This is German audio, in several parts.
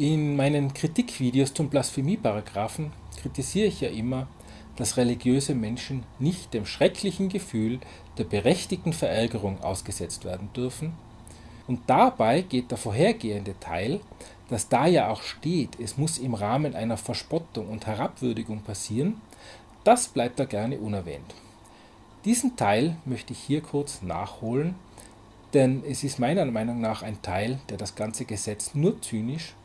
In meinen Kritikvideos zum Blasphemieparagraphen kritisiere ich ja immer, dass religiöse Menschen nicht dem schrecklichen Gefühl der berechtigten Verärgerung ausgesetzt werden dürfen. Und dabei geht der vorhergehende Teil, dass da ja auch steht, es muss im Rahmen einer Verspottung und Herabwürdigung passieren, das bleibt da gerne unerwähnt. Diesen Teil möchte ich hier kurz nachholen, denn es ist meiner Meinung nach ein Teil, der das ganze Gesetz nur zynisch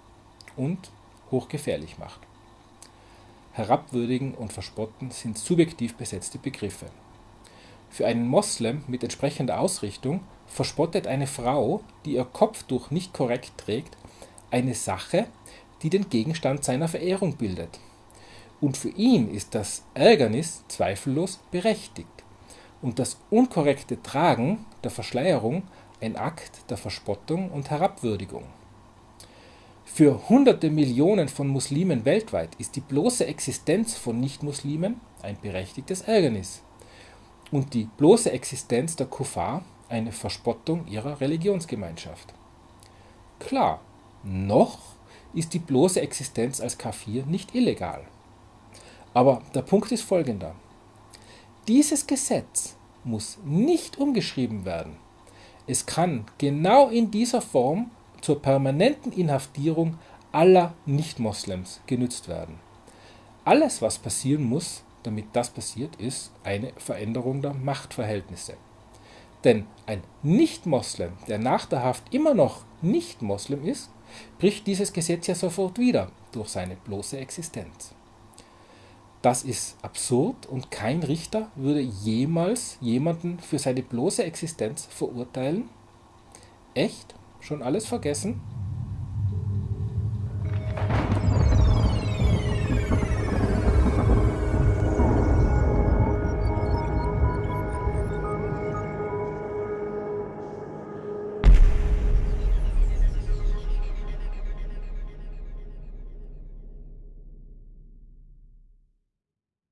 und hochgefährlich macht. Herabwürdigen und Verspotten sind subjektiv besetzte Begriffe. Für einen Moslem mit entsprechender Ausrichtung verspottet eine Frau, die ihr Kopftuch nicht korrekt trägt, eine Sache, die den Gegenstand seiner Verehrung bildet. Und für ihn ist das Ärgernis zweifellos berechtigt und das unkorrekte Tragen der Verschleierung ein Akt der Verspottung und Herabwürdigung. Für hunderte Millionen von Muslimen weltweit ist die bloße Existenz von Nichtmuslimen ein berechtigtes Ärgernis und die bloße Existenz der Kuffar eine Verspottung ihrer Religionsgemeinschaft. Klar, noch ist die bloße Existenz als Kafir nicht illegal. Aber der Punkt ist folgender. Dieses Gesetz muss nicht umgeschrieben werden. Es kann genau in dieser Form zur permanenten Inhaftierung aller Nicht-Moslems genützt werden. Alles, was passieren muss, damit das passiert, ist eine Veränderung der Machtverhältnisse. Denn ein Nicht-Moslem, der nach der Haft immer noch Nicht-Moslem ist, bricht dieses Gesetz ja sofort wieder durch seine bloße Existenz. Das ist absurd und kein Richter würde jemals jemanden für seine bloße Existenz verurteilen. Echt? Schon alles vergessen?